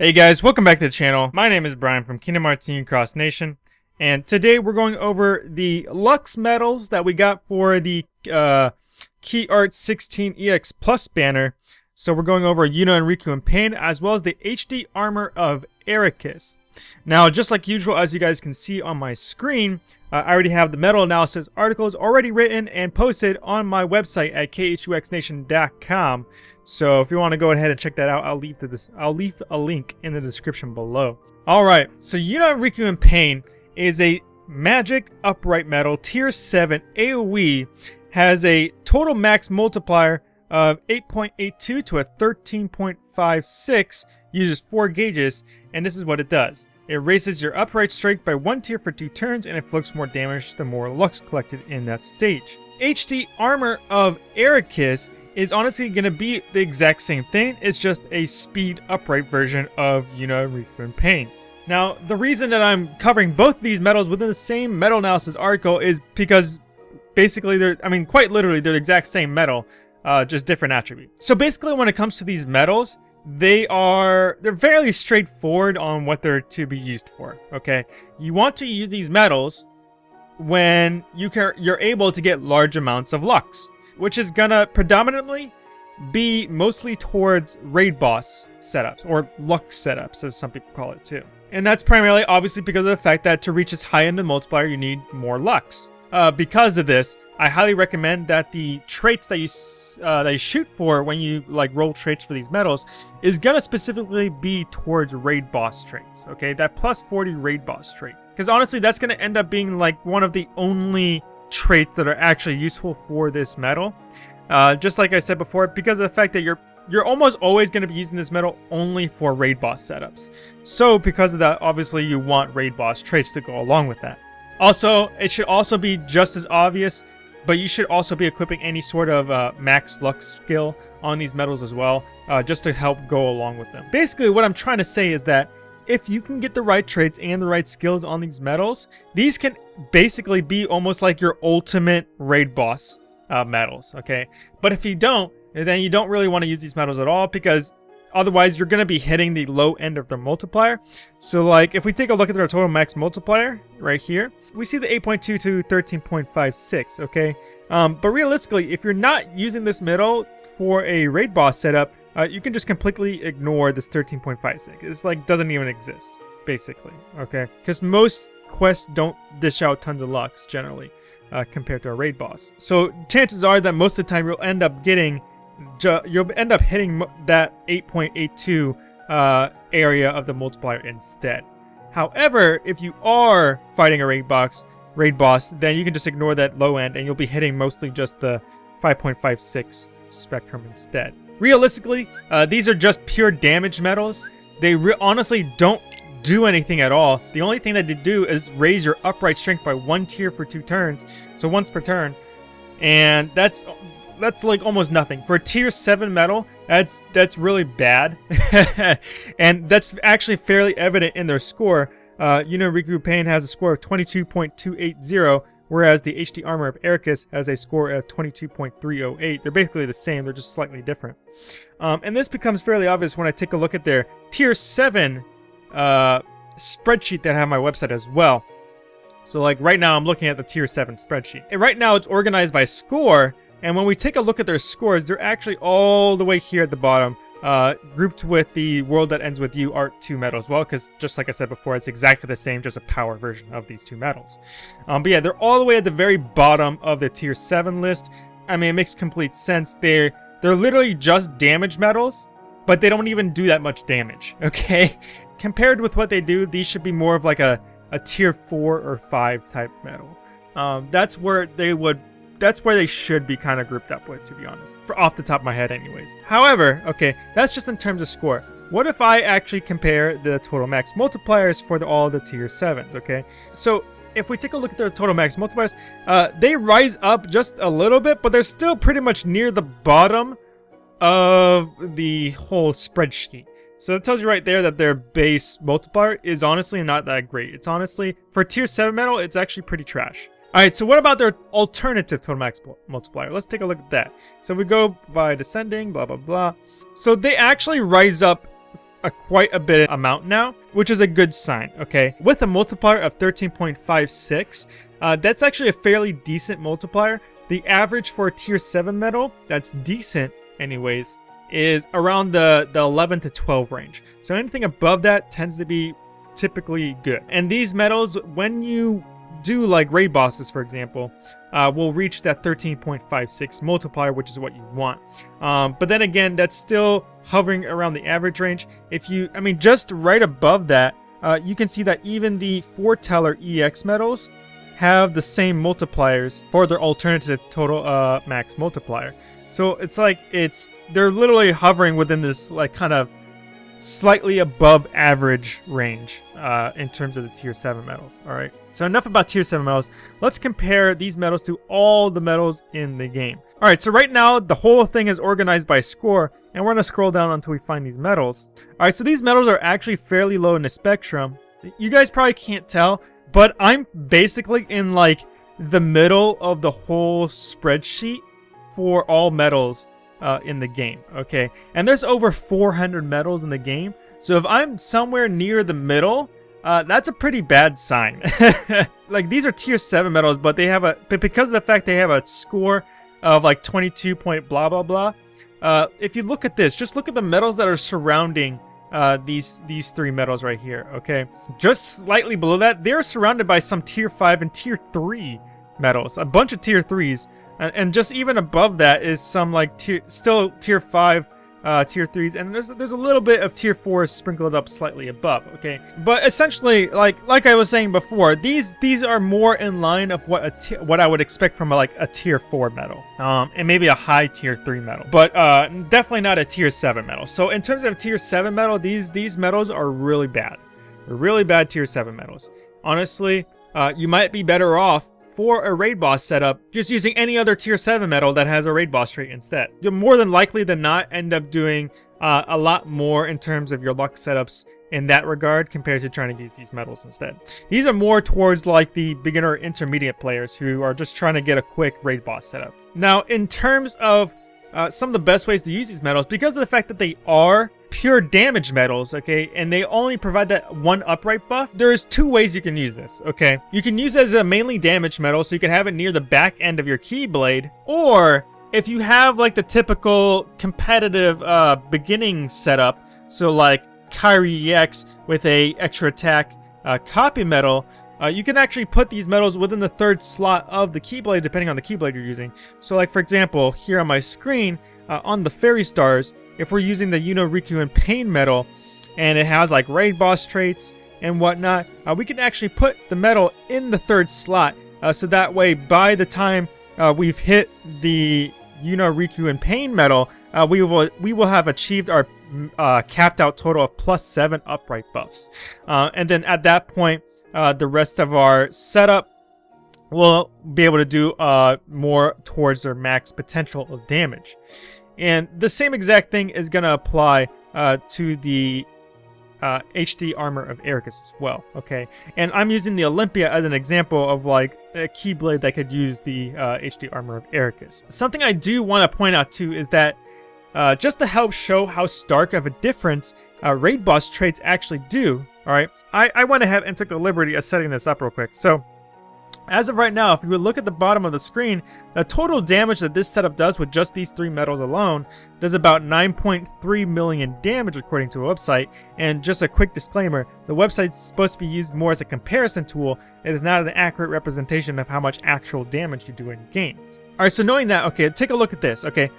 Hey guys, welcome back to the channel. My name is Brian from Kingdom Hearts Cross Nation, and today we're going over the Lux medals that we got for the uh, Key Art 16 EX Plus banner. So we're going over Yuna and Riku in Pain, as well as the HD armor of Eraqus. Now, just like usual, as you guys can see on my screen, uh, I already have the medal analysis articles already written and posted on my website at khuxnation.com. So if you want to go ahead and check that out, I'll leave this I'll leave a link in the description below. All right, so Yuna Riku in Pain is a magic upright medal tier 7 AoE has a total max multiplier of 8.82 to a 13.56 uses 4 gauges and this is what it does. It raises your upright strike by one tier for two turns and inflicts more damage the more lux collected in that stage. HD Armor of Eraqus is honestly going to be the exact same thing. It's just a speed upright version of Yuna Riku in Pain. Now, the reason that I'm covering both these medals within the same medal analysis article is because basically they're, I mean, quite literally, they're the exact same medal, uh, just different attributes. So basically when it comes to these medals, they are, they're fairly straightforward on what they're to be used for, okay? You want to use these medals when you can, you're able to get large amounts of Lux which is gonna predominantly be mostly towards raid boss setups, or Lux setups, as some people call it too. And that's primarily obviously because of the fact that to reach as high end of multiplier, you need more Lux. Uh, because of this, I highly recommend that the traits that you uh, that you shoot for when you like roll traits for these medals is gonna specifically be towards raid boss traits. Okay, that plus 40 raid boss trait, because honestly, that's gonna end up being like one of the only traits that are actually useful for this medal. Uh, just like I said before, because of the fact that you're you're almost always going to be using this medal only for raid boss setups. So because of that, obviously you want raid boss traits to go along with that. Also, it should also be just as obvious, but you should also be equipping any sort of uh, max lux skill on these medals as well, uh, just to help go along with them. Basically, what I'm trying to say is that if you can get the right traits and the right skills on these medals, these can basically be almost like your ultimate raid boss uh, medals, okay? But if you don't, then you don't really want to use these medals at all because otherwise you're going to be hitting the low end of their multiplier. So like if we take a look at their total max multiplier right here, we see the 8.2 to 13.56, okay? Um, but realistically, if you're not using this middle for a raid boss setup, uh, you can just completely ignore this 13.56. It's like doesn't even exist, basically, okay? Because most quests don't dish out tons of lux, generally, uh, compared to a raid boss. So chances are that most of the time you'll end up getting, you'll end up hitting that 8.82 uh, area of the multiplier instead. However, if you are fighting a raid boss, raid boss, then you can just ignore that low end and you'll be hitting mostly just the 5.56 spectrum instead. Realistically, uh, these are just pure damage medals. They honestly don't do anything at all. The only thing that they do is raise your upright strength by one tier for two turns, so once per turn. And that's that's like almost nothing. For a tier 7 medal, that's that's really bad. and that's actually fairly evident in their score. Uh, you know, Riku Pain has a score of 22.280, whereas the HD Armor of Eraqus has a score of 22.308. They're basically the same, they're just slightly different. Um, and this becomes fairly obvious when I take a look at their Tier 7 uh, spreadsheet that I have my website as well. So like right now I'm looking at the Tier 7 spreadsheet. And right now it's organized by score, and when we take a look at their scores, they're actually all the way here at the bottom uh, grouped with the World That Ends With You Art 2 medal as well, because just like I said before, it's exactly the same, just a power version of these two medals. Um, but yeah, they're all the way at the very bottom of the Tier 7 list. I mean, it makes complete sense. They're, they're literally just damage medals, but they don't even do that much damage, okay? Compared with what they do, these should be more of like a, a Tier 4 or 5 type medal. Um, that's where they would that's where they should be kind of grouped up with, to be honest. For off the top of my head anyways. However, okay, that's just in terms of score. What if I actually compare the total max multipliers for the, all the tier 7s, okay? So if we take a look at their total max multipliers, uh, they rise up just a little bit, but they're still pretty much near the bottom of the whole spreadsheet. So that tells you right there that their base multiplier is honestly not that great. It's honestly, for tier 7 medal, it's actually pretty trash. Alright, so what about their alternative total max multiplier? Let's take a look at that. So we go by descending, blah, blah, blah. So they actually rise up a quite a bit amount now, which is a good sign, okay? With a multiplier of 13.56, uh, that's actually a fairly decent multiplier. The average for a tier 7 medal, that's decent anyways, is around the, the 11 to 12 range. So anything above that tends to be typically good. And these medals, when you do like raid bosses, for example, uh, will reach that 13.56 multiplier, which is what you want. Um, but then again, that's still hovering around the average range. If you, I mean, just right above that, uh, you can see that even the foreteller EX medals have the same multipliers for their alternative total uh, max multiplier. So it's like it's they're literally hovering within this like kind of slightly above average range uh, in terms of the tier 7 medals. Alright, so enough about tier 7 medals. Let's compare these medals to all the medals in the game. Alright, so right now the whole thing is organized by score, and we're going to scroll down until we find these medals. Alright, so these medals are actually fairly low in the spectrum. You guys probably can't tell, but I'm basically in like the middle of the whole spreadsheet for all medals uh, in the game, okay? And there's over 400 medals in the game, so if I'm somewhere near the middle, uh, that's a pretty bad sign. like, these are tier 7 medals, but they have a... But because of the fact they have a score of, like, 22 point blah blah blah, uh, if you look at this, just look at the medals that are surrounding uh, these these three medals right here, okay? Just slightly below that, they're surrounded by some tier 5 and tier 3 medals. A bunch of tier 3s. And, and just even above that is some like tier, still tier 5, uh, tier 3s, and there's there's a little bit of tier 4s sprinkled up slightly above, okay? But essentially, like like I was saying before, these these are more in line of what a what I would expect from a, like a tier 4 medal, um, and maybe a high tier 3 medal, but uh, definitely not a tier 7 medal. So in terms of tier 7 medal, these these medals are really bad. They're really bad tier 7 medals. Honestly, uh, you might be better off for a raid boss setup, just using any other tier 7 medal that has a raid boss trait instead. You'll more than likely than not end up doing uh, a lot more in terms of your lux setups in that regard compared to trying to use these medals instead. These are more towards like the beginner intermediate players who are just trying to get a quick raid boss setup. Now, in terms of uh, some of the best ways to use these medals, because of the fact that they are pure damage medals, okay, and they only provide that one upright buff, there's two ways you can use this, okay? You can use as a mainly damage medal, so you can have it near the back end of your Keyblade, or if you have like the typical competitive uh, beginning setup, so like Kairi EX with a extra attack uh, copy medal, uh, you can actually put these medals within the third slot of the Keyblade depending on the Keyblade you're using. So like for example, here on my screen, uh, on the Fairy Stars, if we're using the Yuna Riku Pain medal, and it has like raid boss traits and whatnot, uh, we can actually put the medal in the third slot. Uh, so that way, by the time uh, we've hit the Yuna Riku Pain medal, uh, we will we will have achieved our uh, capped out total of plus seven upright buffs. Uh, and then at that point, the rest of our setup will be able to do more towards their max potential of damage. And the same exact thing is going to apply uh, to the uh, HD armor of Eraqus as well, okay? And I'm using the Olympia as an example of like a Keyblade that could use the uh, HD armor of Eraqus. Something I do want to point out too is that uh, just to help show how stark of a difference uh, raid boss traits actually do, alright? I, I went ahead and took the liberty of setting this up real quick. So as of right now, if you would look at the bottom of the screen, the total damage that this setup does with just these three medals alone does about 9.3 million damage according to a website. And just a quick disclaimer, the website is supposed to be used more as a comparison tool. It is not an accurate representation of how much actual damage you do in game. Alright, so knowing that, okay, take a look at this, okay.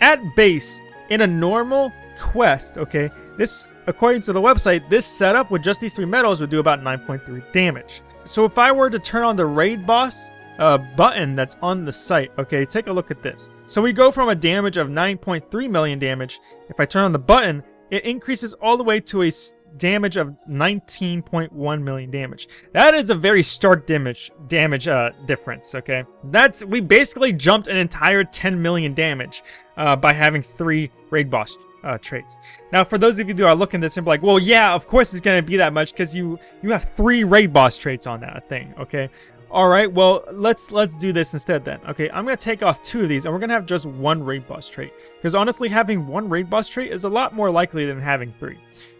At base, in a normal quest, okay, this, according to the website, this setup with just these three medals would do about 9.3 damage. So if I were to turn on the raid boss uh, button that's on the site, okay, take a look at this. So we go from a damage of 9.3 million damage. If I turn on the button, it increases all the way to a damage of 19.1 million damage. That is a very stark damage damage uh, difference, okay? That's, we basically jumped an entire 10 million damage uh, by having three raid boss uh, traits. Now, for those of you who are looking at this and be like, well, yeah, of course it's going to be that much because you, you have three raid boss traits on that thing, okay? All right, well, let's let's do this instead then. Okay, I'm going to take off two of these, and we're going to have just one raid boss trait. Because honestly, having one raid boss trait is a lot more likely than having three.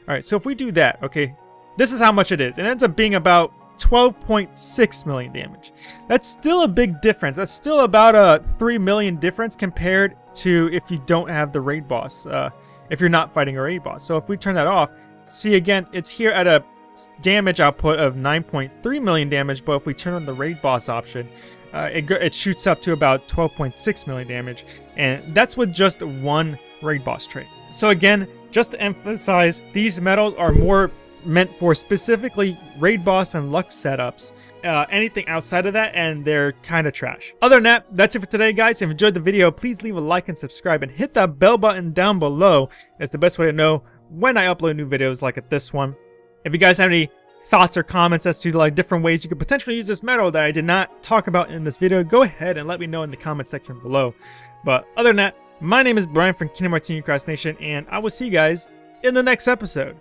All right, so if we do that, okay, this is how much it is. It ends up being about 12.6 million damage. That's still a big difference. That's still about a 3 million difference compared to if you don't have the raid boss, uh, if you're not fighting a raid boss. So if we turn that off, see again, it's here at a damage output of 9.3 million damage, but if we turn on the raid boss option, uh, it, it shoots up to about 12.6 million damage, and that's with just one raid boss trait. So again, just to emphasize, these medals are more meant for specifically raid boss and Lux setups. Uh, anything outside of that, and they're kind of trash. Other than that, that's it for today, guys. If you enjoyed the video, please leave a like and subscribe, and hit that bell button down below. It's the best way to know when I upload new videos like at this one. If you guys have any thoughts or comments as to like different ways you could potentially use this medal that I did not talk about in this video, go ahead and let me know in the comment section below. But other than that, my name is Brian from Kingdom Hearts Cross Nation, and I will see you guys in the next episode.